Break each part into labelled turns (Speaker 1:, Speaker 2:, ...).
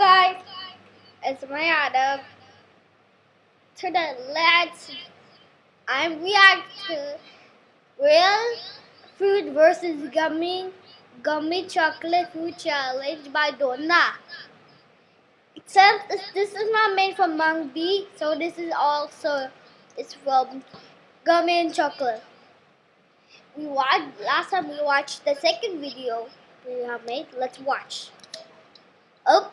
Speaker 1: guys, it's my Adam. Today, let's I react to real food versus gummy gummy chocolate food challenge by Donna. Except this is not made from mung Bee, so this is also it's from gummy and chocolate. We watched last time we watched the second video we have made. Let's watch. Oh.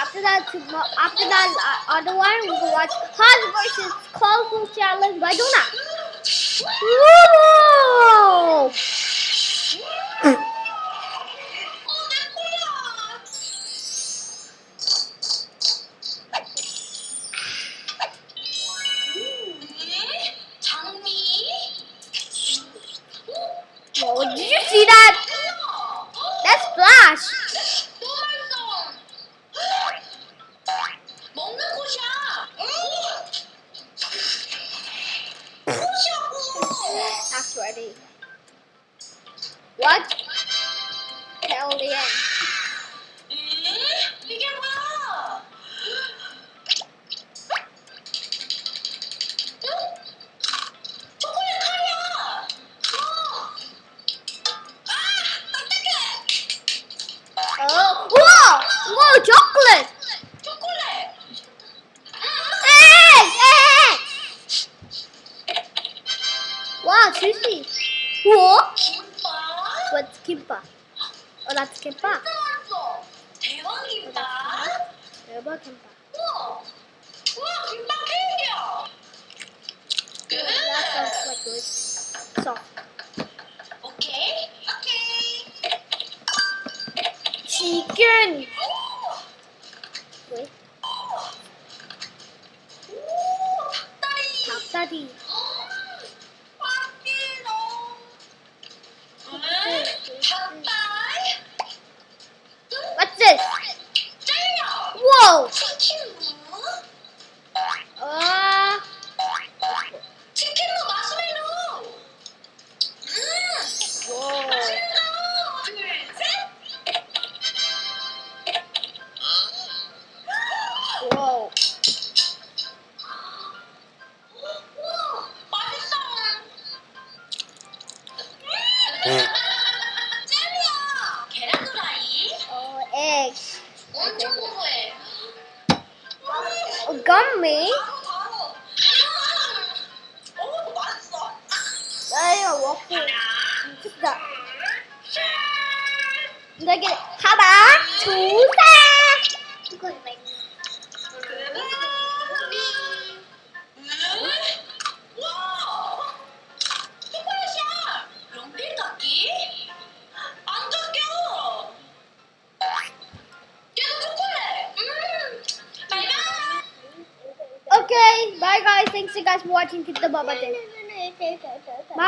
Speaker 1: After that, tomorrow, after that uh, other one, we will watch Hot versus Colorful Challenge by Duna. Whoa! Whoa, did you see that? That's Flash! What? 헬리엔. 이게 뭐야? 응? 초콜릿 칼이야. 어. 아, 딱딱해. 어, 우와, 우와, 초콜릿. 와, 질시. 우와. 치킨밥. 어, 나 치킨밥. 들어왔어. 대박 김밥. 대박 김밥. 우와, 우와 김밥 케이크야. 끝. 어, 오케이, 오케이. 치킨. 왜? 오, 닭다리. 닭다리. 응. 젤리야! 계란 후라이? 어, egg. 엄청 고소해. 어, gummy? 어, 맛있어. 나이가 워플. 진짜. 여기 봐봐. 조 이거 이거. Bye guys. Thanks you guys for watching. Keep the bubble thing. Bye.